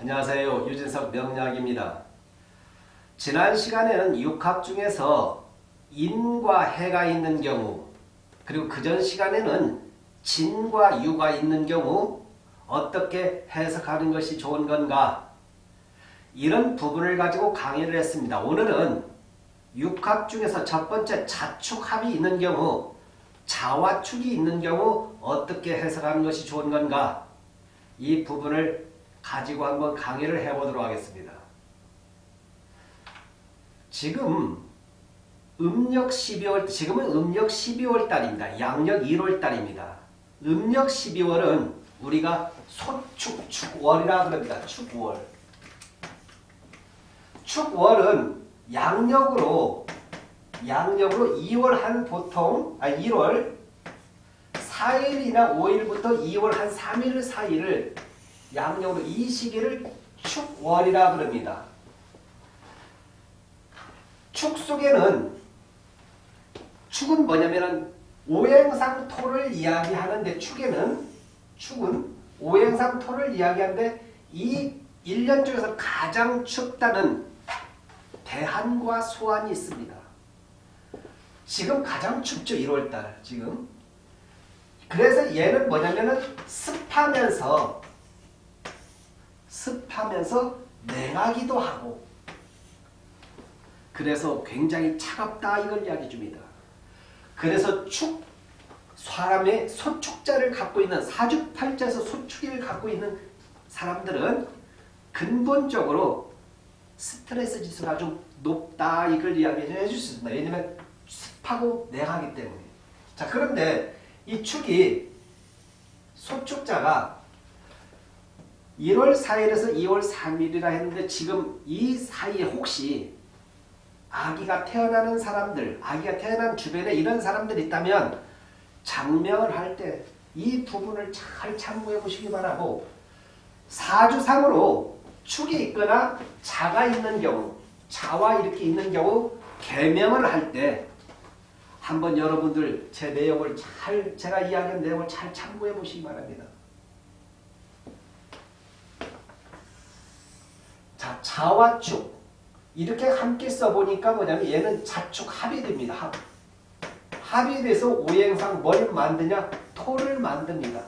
안녕하세요. 유진석 명약입니다 지난 시간에는 육합 중에서 인과 해가 있는 경우 그리고 그 전 시간에는 진과 유가 있는 경우 어떻게 해석하는 것이 좋은 건가 이런 부분을 가지고 강의를 했습니다. 오늘은 육합 중에서 첫 번째 자축합이 있는 경우 자와 축이 있는 경우 어떻게 해석하는 것이 좋은 건가 이 부분을 가지고 한번 강의를 해보도록 하겠습니다. 지금 음력 12월 지금은 음력 12월 달입니다. 양력 1월 달입니다. 음력 12월은 우리가 소축 축월이라 그럽니다. 축월. 축월은 양력으로 양력으로 2월 한 보통 아 1월 4일이나 5일부터 2월 한 3일 사이를 양력으로 이 시기를 축월이라 그럽니다. 축 속에는 축은 뭐냐면은 오행상 토를 이야기하는데 축에는 축은 오행상 토를 이야기하는데 이 1년 중에서 가장 춥다는 대한과 소환이 있습니다. 지금 가장 춥죠. 1월달 지금. 그래서 얘는 뭐냐면은 습하면서 습하면서 냉하기도 하고 그래서 굉장히 차갑다 이걸 이야기해 줍니다. 그래서 축 사람의 소축자를 갖고 있는 사주팔자에서 소축을 갖고 있는 사람들은 근본적으로 스트레스 지수가 아주 높다 이걸 이야기해 줄 수 있습니다. 왜냐하면 습하고 냉하기 때문에 자 그런데 이 축이 소축자가 1월 4일에서 2월 3일이라 했는데 지금 이 사이에 혹시 아기가 태어나는 사람들, 아기가 태어난 주변에 이런 사람들이 있다면 장명을 할 때 이 부분을 잘 참고해 보시기 바라고 사주상으로 축이 있거나 자가 있는 경우, 자와 이렇게 있는 경우 개명을 할 때 한번 여러분들 제 내용을 잘 제가 이야기한 내용을 잘 참고해 보시기 바랍니다. 자, 자와 축. 이렇게 함께 써보니까 뭐냐면 얘는 자축 합이 됩니다. 합. 합이 돼서 오행상 뭘 만드냐? 토를 만듭니다.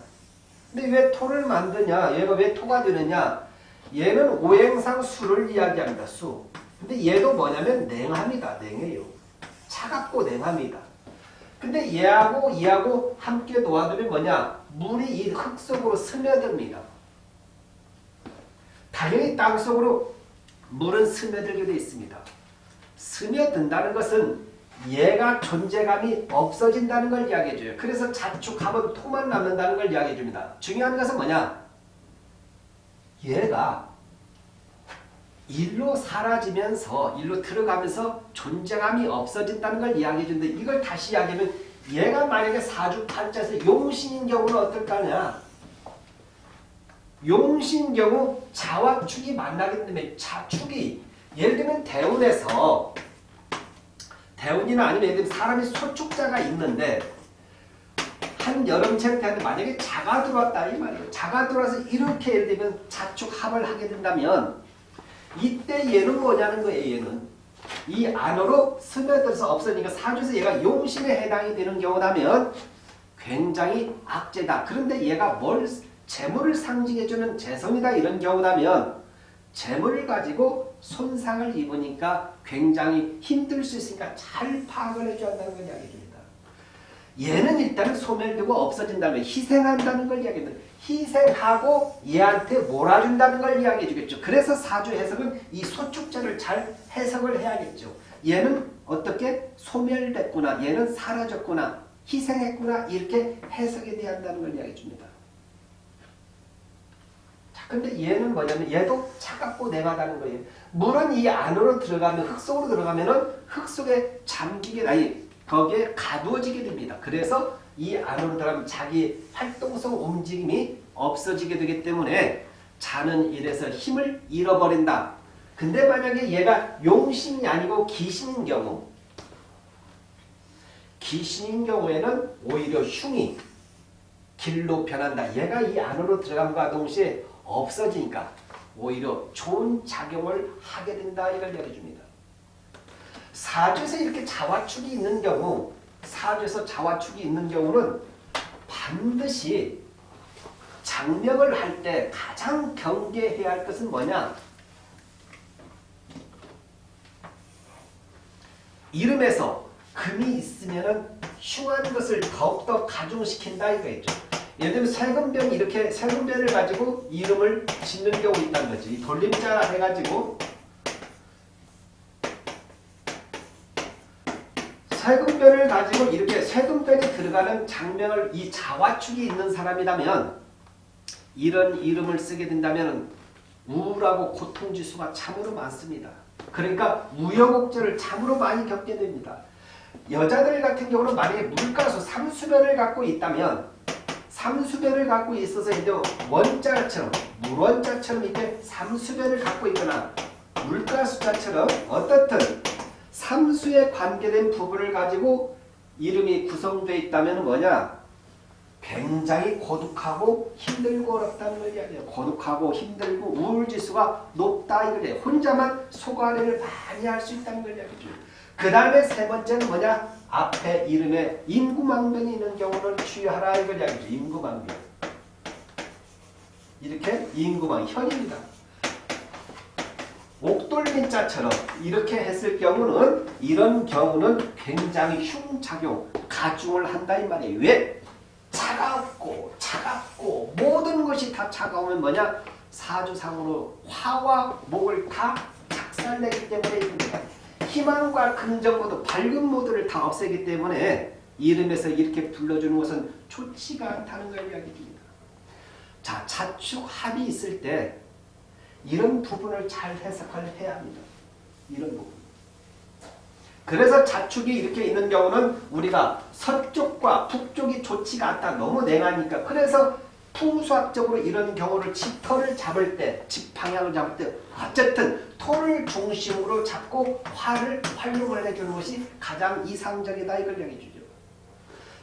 근데 왜 토를 만드냐? 얘가 왜 토가 되느냐? 얘는 오행상 수를 이야기합니다. 수. 근데 얘도 뭐냐면 냉합니다. 냉해요. 차갑고 냉합니다. 근데 얘하고 얘하고 함께 놓아두면 뭐냐? 물이 이 흙 속으로 스며듭니다. 당연히 땅속으로 물은 스며들게 되어 있습니다. 스며든다는 것은 얘가 존재감이 없어진다는 걸 이야기해줘요. 그래서 자축하면 토만 남는다는 걸 이야기해줍니다. 중요한 것은 뭐냐? 얘가 일로 사라지면서 일로 들어가면서 존재감이 없어진다는 걸 이야기해주는데 이걸 다시 이야기하면 얘가 만약에 사주팔자에서 용신인 경우는 어떨까냐? 용신 경우 자와 축이 만나기 때문에 자축이 예를 들면 대운에서 대운이나 아니면 예를 들면 사람이 소축자가 있는데 한 여름철 때한테 만약에 자가 들어왔다 이 말이에요. 자가 들어와서 이렇게 예를 들면 자축 합을 하게 된다면 이때 얘는 뭐냐는 거예요. 얘는 이 안으로 스며들어서 없어지니까 사주에서 얘가 용신에 해당이 되는 경우라면 굉장히 악재다. 그런데 얘가 뭘 재물을 상징해주는 재성이다 이런 경우라면 재물을 가지고 손상을 입으니까 굉장히 힘들 수 있으니까 잘 파악을 해줘야 한다는 걸 이야기해줍니다. 얘는 일단 소멸되고 없어진다면 희생한다는 걸 이야기합니다. 희생하고 얘한테 몰아준다는 걸 이야기해 주겠죠. 그래서 사주 해석은 이 소축자를 잘 해석을 해야겠죠. 얘는 어떻게 소멸됐구나, 얘는 사라졌구나, 희생했구나 이렇게 해석이 돼야 한다는 걸 이야기해 줍니다. 근데 얘는 뭐냐면 얘도 차갑고 냉하다는 거예요. 물은 이 안으로 들어가면 흙 속으로 들어가면은 흙 속에 잠기게 아니 거기에 가두어지게 됩니다. 그래서 이 안으로 들어가면 자기 활동성 움직임이 없어지게 되기 때문에 자는 일에서 힘을 잃어버린다. 근데 만약에 얘가 용신이 아니고 기신인 경우 기신인 경우에는 오히려 흉이 길로 변한다. 얘가 이 안으로 들어감과 동시에 없어지니까 오히려 좋은 작용을 하게 된다 이걸 이야기해줍니다. 사주에서 이렇게 자화축이 있는 경우 사주에서 자화축이 있는 경우는 반드시 장명을 할 때 가장 경계해야 할 것은 뭐냐? 이름에서 금이 있으면은 흉한 것을 더욱더 가중시킨다 이거겠죠. 예를 들면 세금변 이렇게 세금변을 가지고 이름을 짓는 경우 있다는 거지. 이 돌림자 해가지고 세금변을 가지고 이렇게 세금변이 들어가는 장면을 이 자화축이 있는 사람이라면 이런 이름을 쓰게 된다면 우울하고 고통지수가 참으로 많습니다. 그러니까 우여곡절을 참으로 많이 겪게 됩니다. 여자들 같은 경우는 만약에 물가수 삼수변을 갖고 있다면 삼수변을 갖고 있어서 이제 원자처럼 물원자처럼 이렇게 삼수변을 갖고 있거나 물가수자처럼 어떻든 삼수에 관계된 부분을 가지고 이름이 구성되어 있다면 뭐냐? 굉장히 고독하고 힘들고 어렵다는 걸 이야기해요. 고독하고 힘들고 우울지수가 높다 이거예요. 혼자만 소관리를 많이 할 수 있다는 걸 이야기해줘요. 그 다음에 세 번째는 뭐냐? 앞에 이름에 인구망변이 있는 경우를 주의하라 이걸 이야기해줘요. 인구망변. 이렇게 인구망 현입니다. 옥돌민자처럼 이렇게 했을 경우는 이런 경우는 굉장히 흉작용, 가중을 한다 이 말이에요. 왜? 차갑고 차갑고 모든 것이 다 차가우면 뭐냐? 사주상으로 화와 목을 다 작살내기 때문에 이겁니다. 희망과 긍정 모드, 밝은 모드를 다 없애기 때문에 이름에서 이렇게 불러주는 것은 좋지가 않다는 걸 이야기 줍니다. 자, 자축 합이 있을 때 이런 부분을 잘 해석을 해야 합니다. 이런 부분. 그래서 자축이 이렇게 있는 경우는 우리가 서쪽과 북쪽이 좋지가 않다. 너무 냉하니까. 그래서 풍수학적으로 이런 경우를 집터를 잡을 때, 집 방향을 잡을 때 어쨌든 토를 중심으로 잡고 화를 활용을 해주는 것이 가장 이상적이다. 이걸 얘기해주죠.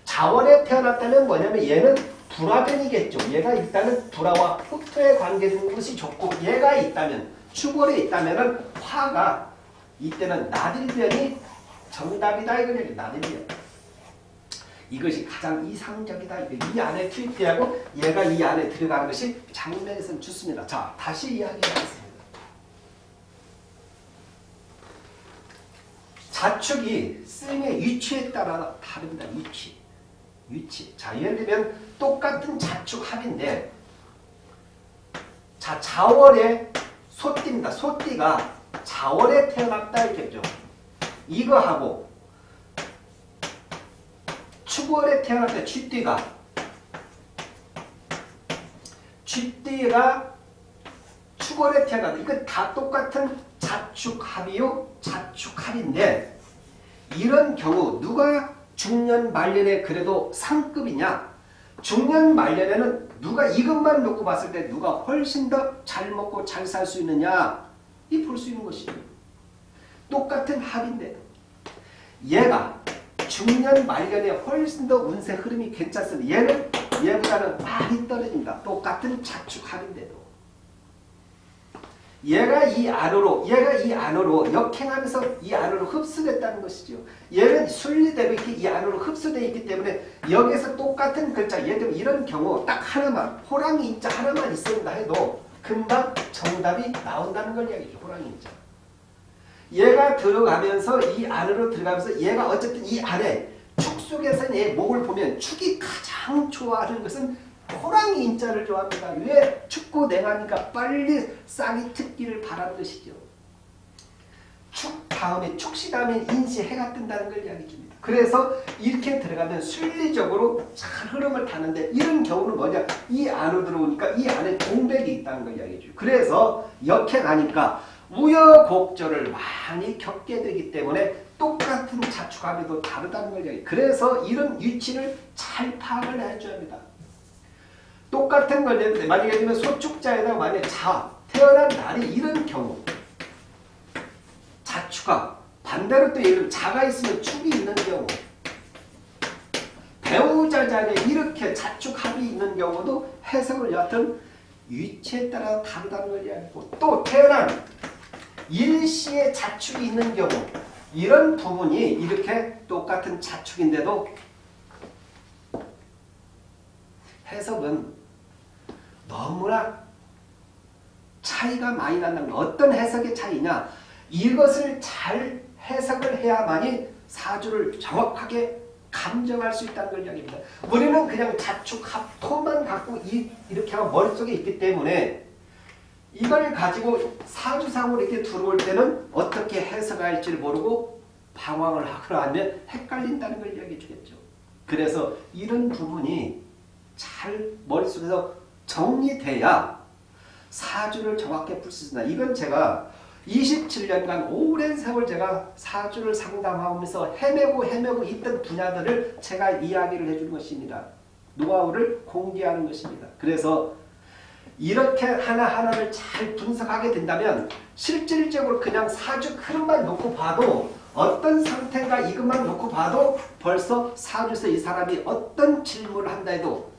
자원에 태어났다면 뭐냐면 얘는 불화변이겠죠. 얘가 일단은 불화와 흑토에 관계된 것이 좋고 얘가 있다면 축월에 있다면 화가 이때는 나딜변이 정답이다 이거예요. 나딜변. 이것이 가장 이상적이다. 이 안에 투입되고 얘가 이 안에 들어가는 것이 장면에서는 좋습니다. 자 다시 이야기하겠습니다. 자축이 쓰임의 위치에 따라 다릅니다. 위치. 위치. 자, 예를 들면 똑같은 자축 합인데 자, 자월에 소띠입니다. 소띠가 자월에 태어났다 이렇겠죠. 이거하고 축월에 태어났다 쥐띠가 쥐띠가 축월에 태어났다. 이거 다 똑같은 자축합이요. 자축합인데 이런 경우 누가 중년 말년에 그래도 상급이냐? 중년 말년에는 누가 이것만 놓고 봤을 때 누가 훨씬 더 잘 먹고 잘 살 수 있느냐? 이 볼 수 있는 것이죠. 똑같은 합인데 얘가 중년 말년에 훨씬 더 운세 흐름이 괜찮습니다. 얘는 얘보다는 많이 떨어집니다. 똑같은 자축합인데도. 얘가 이 안으로 얘가 이 안으로 역행하면서 이 안으로 흡수됐다는 것이죠. 얘는 순리대로 이렇게 이 안으로 흡수되어 있기 때문에 여기에서 똑같은 글자 들면 이런 경우 딱 하나만 호랑이 인자 하나만 있습니다 해도 금방 정답이 나온다는 걸 이야기죠. 호랑이 인자. 얘가 들어가면서 이 안으로 들어가면서 얘가 어쨌든 이 안에 축 속에서 얘 목을 보면 축이 가장 좋아하는 것은 호랑이 인자를 좋아합니다. 왜? 춥고 냉하니까 빨리 싹이 트기를 바라는 것이죠. 축 다음에 축시 다음에 인시 해가 뜬다는 걸 이야기 줍니다. 그래서 이렇게 들어가면 순리적으로 잘 흐름을 타는데 이런 경우는 뭐냐? 이 안으로 들어오니까 이 안에 동백이 있다는 걸 이야기 줘요. 그래서 역행하니까 우여곡절을 많이 겪게 되기 때문에 똑같은 자축합에도 다르다는 걸 이야기 그래서 이런 위치를 잘 파악을 해줘야 합니다. 똑같은 걸였는데 만약에 되면 소축자에다 만약에 자 태어난 날이 이런 경우 자축가 반대로 또 예를 자가 있으면 축이 있는 경우 배우자 자리에 이렇게 자축합이 있는 경우도 해석을 여하튼 위치에 따라 다르다는 걸 이야기하고 또 태어난 일시의 자축이 있는 경우 이런 부분이 이렇게 똑같은 자축인데도 해석은 너무나 차이가 많이 난다는 거. 어떤 해석의 차이냐 이것을 잘 해석을 해야만이 사주를 정확하게 감정할 수 있다는 걸 이야기합니다. 우리는 그냥 자축 합토만 갖고 이, 이렇게 머릿속에 있기 때문에 이걸 가지고 사주상으로 이렇게 들어올 때는 어떻게 해석할지 를 모르고 방황을 하거나 아니면 헷갈린다는 걸 이야기해 주겠죠. 그래서 이런 부분이 잘 머릿속에서 정리돼야 사주를 정확히 풀 수 있습니다. 이건 제가 27년간 오랜 세월 제가 사주를 상담하면서 헤매고 헤매고 있던 분야들을 제가 이야기를 해주는 것입니다. 노하우를 공개하는 것입니다. 그래서 이렇게 하나하나를 잘 분석하게 된다면 실질적으로 그냥 사주 흐름만 놓고 봐도 어떤 상태가 이것만 놓고 봐도 벌써 사주에서 이 사람이 어떤 질문을 한다 해도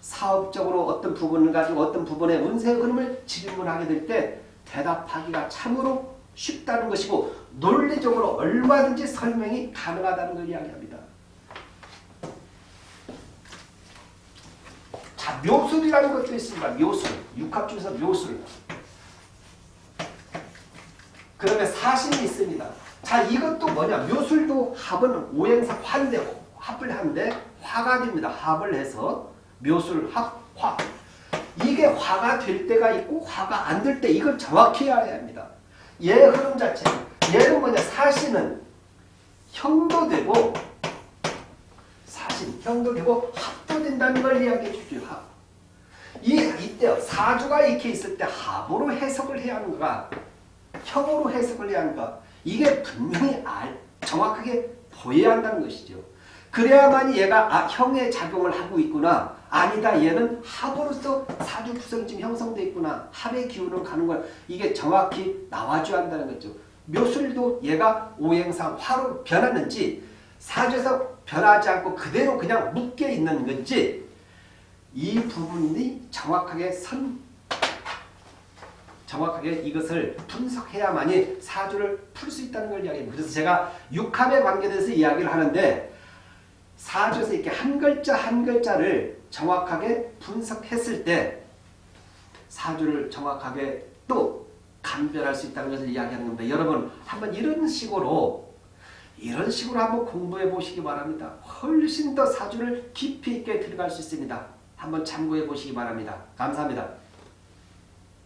사업적으로 어떤 부분을 가지고 어떤 부분의 운세 흐름을 질문하게 될 때 대답하기가 참으로 쉽다는 것이고 논리적으로 얼마든지 설명이 가능하다는 걸 이야기합니다. 묘술이라는 것도 있습니다. 묘술. 육합 중에서 묘술. 그다음에 사신이 있습니다. 자, 이것도 뭐냐? 묘술도 합은 오행사 화인데 합을 하는데 화가 됩니다. 합을 해서 묘술 합 화. 이게 화가 될 때가 있고 화가 안 될 때 이걸 정확히 알아야 합니다. 얘 흐름 자체. 얘는 뭐냐? 사신은 형도 되고 사신, 형도 되고 합도 된다는 걸 이야기해 주죠. 합. 이 이때 사주가 이렇게 있을 때 합으로 해석을 해야 하는가, 형으로 해석을 해야 하는가. 이게 분명히 알, 정확하게 보여야 한다는 것이죠. 그래야만이 얘가 아, 형의 작용을 하고 있구나. 아니다. 얘는 합으로서 사주 구성쯤 형성돼 있구나. 합의 기운으로 가는 걸 이게 정확히 나와줘야 한다는 거죠. 묘술도 얘가 오행상 화로 변하는지 사주에서 변하지 않고 그대로 그냥 묶여 있는 건지 이 부분이 정확하게 선 정확하게 이것을 분석해야만이 사주를 풀 수 있다는 걸 이야기합니다. 그래서 제가 육합에 관계돼서 이야기를 하는데 사주에서 이렇게 한 글자 한 글자를 정확하게 분석했을 때 사주를 정확하게 또 감별할 수 있다는 것을 이야기하는 겁니다. 여러분 한번 이런 식으로 이런 식으로 한번 공부해 보시기 바랍니다. 훨씬 더 사주를 깊이 있게 들어갈 수 있습니다. 한번 참고해 보시기 바랍니다. 감사합니다.